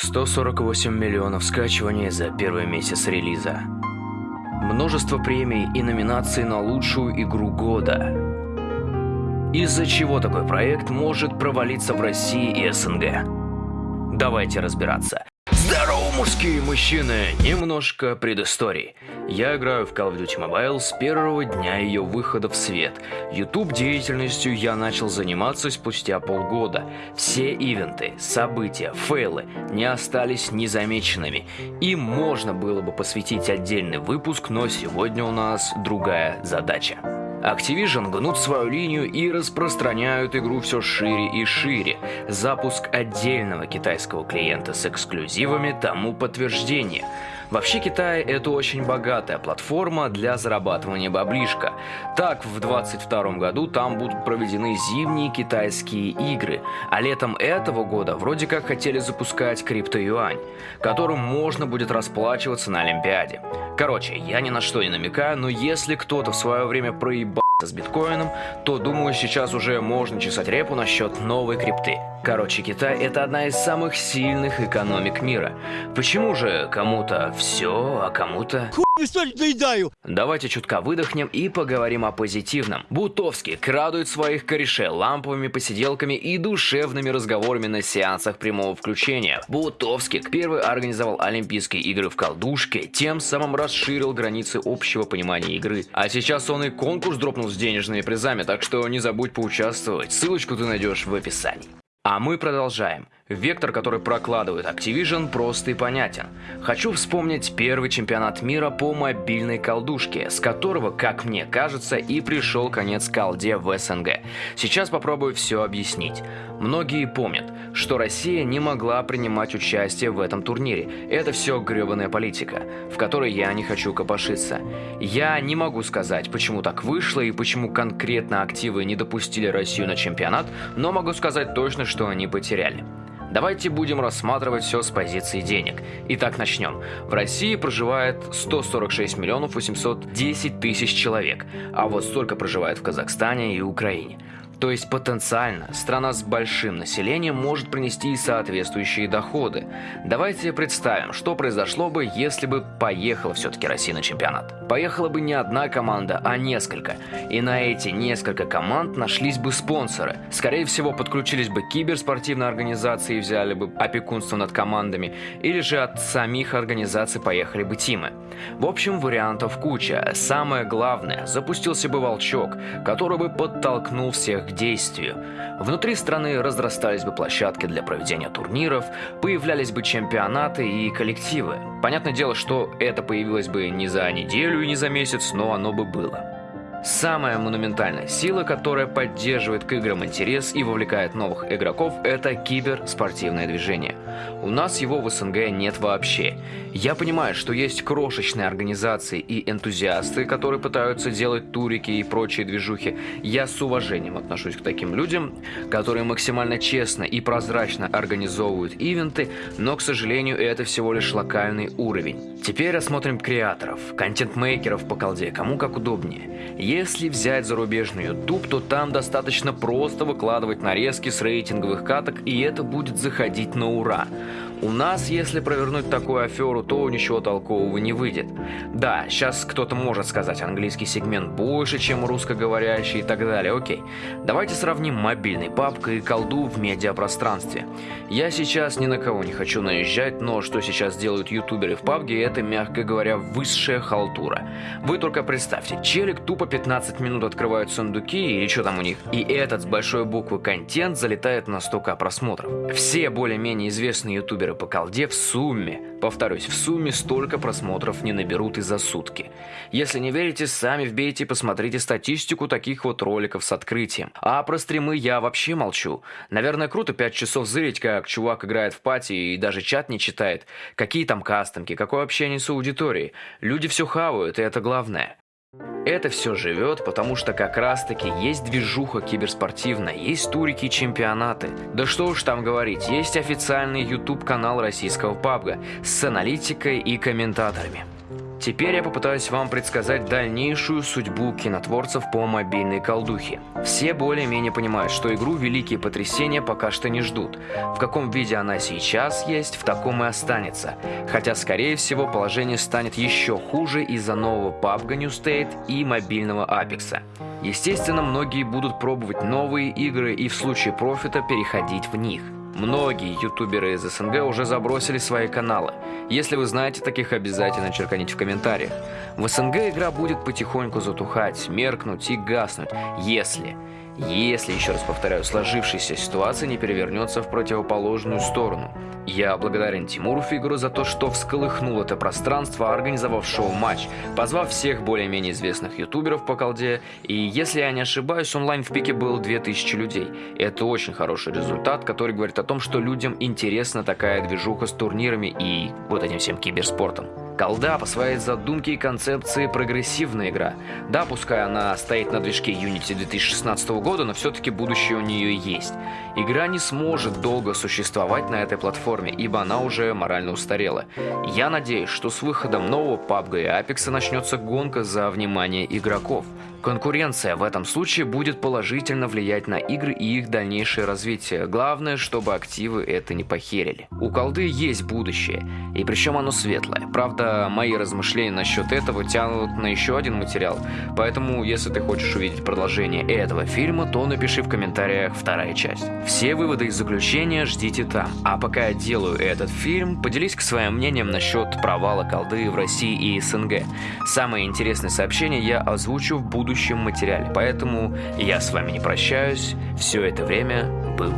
148 миллионов скачиваний за первый месяц релиза. Множество премий и номинаций на лучшую игру года. Из-за чего такой проект может провалиться в России и СНГ? Давайте разбираться. Мужские мужчины! Немножко предыстории. Я играю в Call of Duty Mobile с первого дня ее выхода в свет. YouTube деятельностью я начал заниматься спустя полгода. Все ивенты, события, фейлы не остались незамеченными. Им можно было бы посвятить отдельный выпуск, но сегодня у нас другая задача. Activision гнут свою линию и распространяют игру все шире и шире. Запуск отдельного китайского клиента с эксклюзивами тому подтверждение. Вообще Китай это очень богатая платформа для зарабатывания баблишка. Так, в 2022 году там будут проведены зимние китайские игры, а летом этого года вроде как хотели запускать криптоюань, которым можно будет расплачиваться на Олимпиаде. Короче, я ни на что не намекаю, но если кто-то в свое время проебал с биткоином, то думаю сейчас уже можно чесать репу насчет новой крипты. Короче, Китай это одна из самых сильных экономик мира. Почему же кому-то все, а кому-то... Давайте чутка выдохнем и поговорим о позитивном. Бутовский крадует своих корешей ламповыми посиделками и душевными разговорами на сеансах прямого включения. Бутовский первый организовал Олимпийские игры в колдушке, тем самым расширил границы общего понимания игры. А сейчас он и конкурс дропнул с денежными призами, так что не забудь поучаствовать. Ссылочку ты найдешь в описании. А мы продолжаем. Вектор, который прокладывает Activision, прост и понятен. Хочу вспомнить первый чемпионат мира по мобильной колдушке, с которого, как мне кажется, и пришел конец колде в СНГ. Сейчас попробую все объяснить. Многие помнят, что Россия не могла принимать участие в этом турнире. Это все гребаная политика, в которой я не хочу копошиться. Я не могу сказать, почему так вышло и почему конкретно активы не допустили Россию на чемпионат, но могу сказать точно, что они потеряли. Давайте будем рассматривать все с позиции денег. Итак, начнем. В России проживает 146 миллионов 810 тысяч человек, а вот столько проживает в Казахстане и Украине. То есть потенциально страна с большим населением может принести соответствующие доходы. Давайте представим, что произошло бы, если бы поехала все-таки Россия на чемпионат. Поехала бы не одна команда, а несколько. И на эти несколько команд нашлись бы спонсоры. Скорее всего, подключились бы киберспортивные организации и взяли бы опекунство над командами, или же от самих организаций поехали бы тимы. В общем, вариантов куча. Самое главное, запустился бы волчок, который бы подтолкнул всех к действию. Внутри страны разрастались бы площадки для проведения турниров, появлялись бы чемпионаты и коллективы. Понятное дело, что это появилось бы не за неделю и не за месяц, но оно бы было. Самая монументальная сила, которая поддерживает к играм интерес и вовлекает новых игроков, это киберспортивное движение. У нас его в СНГ нет вообще. Я понимаю, что есть крошечные организации и энтузиасты, которые пытаются делать турики и прочие движухи. Я с уважением отношусь к таким людям, которые максимально честно и прозрачно организовывают ивенты, но, к сожалению, это всего лишь локальный уровень. Теперь рассмотрим креаторов, контент-мейкеров по колде, кому как удобнее. Если взять зарубежный YouTube, то там достаточно просто выкладывать нарезки с рейтинговых каток, и это будет заходить на ура. У нас, если провернуть такую аферу, то ничего толкового не выйдет. Да, сейчас кто-то может сказать, английский сегмент больше, чем русскоговорящий и так далее, окей. Давайте сравним мобильный папка и колду в медиапространстве. Я сейчас ни на кого не хочу наезжать, но что сейчас делают ютуберы в пабге, это, мягко говоря, высшая халтура. Вы только представьте, челик тупо 15 минут открывают сундуки или что там у них, и этот с большой буквы контент залетает на 100к просмотров. Все более-менее известные ютуберы блогеры по колде в сумме, повторюсь, в сумме столько просмотров не наберут и за сутки. Если не верите, сами вбейте и посмотрите статистику таких вот роликов с открытием. А про стримы я вообще молчу. Наверное, круто 5 часов зырить, как чувак играет в пати и даже чат не читает. Какие там кастомки, какое общение с аудиторией. Люди все хавают, и это главное. Это все живет, потому что как раз таки есть движуха киберспортивная, есть турики и чемпионаты. Да что уж там говорить, есть официальный YouTube канал российского пабга с аналитикой и комментаторами. Теперь я попытаюсь вам предсказать дальнейшую судьбу кинотворцев по мобильной колдухе. Все более-менее понимают, что игру «Великие потрясения» пока что не ждут. В каком виде она сейчас есть, в таком и останется. Хотя, скорее всего, положение станет еще хуже из-за нового PUBG New State и мобильного Apex. Естественно, многие будут пробовать новые игры и в случае профита переходить в них. Многие ютуберы из СНГ уже забросили свои каналы. Если вы знаете таких, обязательно черканите в комментариях. В СНГ игра будет потихоньку затухать, меркнуть и гаснуть, если если, еще раз повторяю, сложившаяся ситуация не перевернется в противоположную сторону. Я благодарен Тимуру Фигуру за то, что всколыхнул это пространство, организовав шоу-матч, позвав всех более-менее известных ютуберов по колде, и если я не ошибаюсь, онлайн в пике был 2000 людей. Это очень хороший результат, который говорит о том, что людям интересна такая движуха с турнирами и вот этим всем киберспортом. Колда по своей задумке и концепции прогрессивная игра. Да, пускай она стоит на движке Unity 2016 года, но все-таки будущее у нее есть. Игра не сможет долго существовать на этой платформе, ибо она уже морально устарела. Я надеюсь, что с выходом нового PUBG и Apex начнется гонка за внимание игроков. Конкуренция в этом случае будет положительно влиять на игры и их дальнейшее развитие. Главное, чтобы активы это не похерили. У колды есть будущее, и причем оно светлое. Правда, мои размышления насчет этого тянут на еще один материал, поэтому если ты хочешь увидеть продолжение этого фильма, то напиши в комментариях вторая часть. Все выводы из заключения ждите там. А пока я делаю этот фильм, поделись к своим мнением насчет провала колды в России и СНГ. Самые интересные сообщения я озвучу в будущем материале, поэтому я с вами не прощаюсь. Все это время был